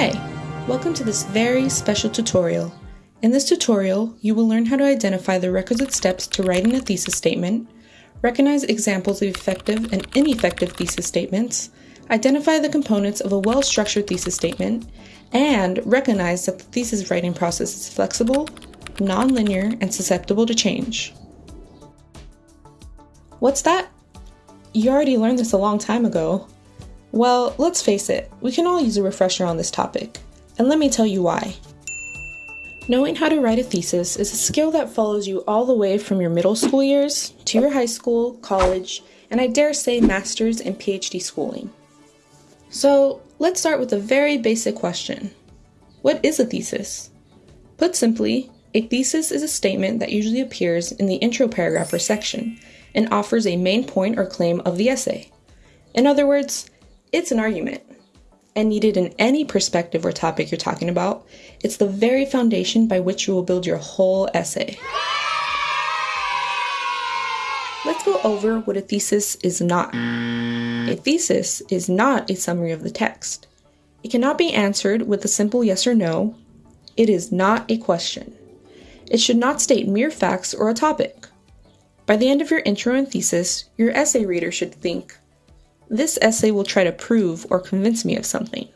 Hi! Welcome to this very special tutorial. In this tutorial, you will learn how to identify the requisite steps to writing a thesis statement, recognize examples of effective and ineffective thesis statements, identify the components of a well-structured thesis statement, and recognize that the thesis writing process is flexible, non-linear, and susceptible to change. What's that? You already learned this a long time ago. Well, let's face it, we can all use a refresher on this topic, and let me tell you why. Knowing how to write a thesis is a skill that follows you all the way from your middle school years to your high school, college, and I dare say master's and PhD schooling. So, let's start with a very basic question What is a thesis? Put simply, a thesis is a statement that usually appears in the intro paragraph or section and offers a main point or claim of the essay. In other words, it's an argument. And needed in any perspective or topic you're talking about, it's the very foundation by which you will build your whole essay. Let's go over what a thesis is not. A thesis is not a summary of the text. It cannot be answered with a simple yes or no. It is not a question. It should not state mere facts or a topic. By the end of your intro and thesis, your essay reader should think, this essay will try to prove or convince me of something.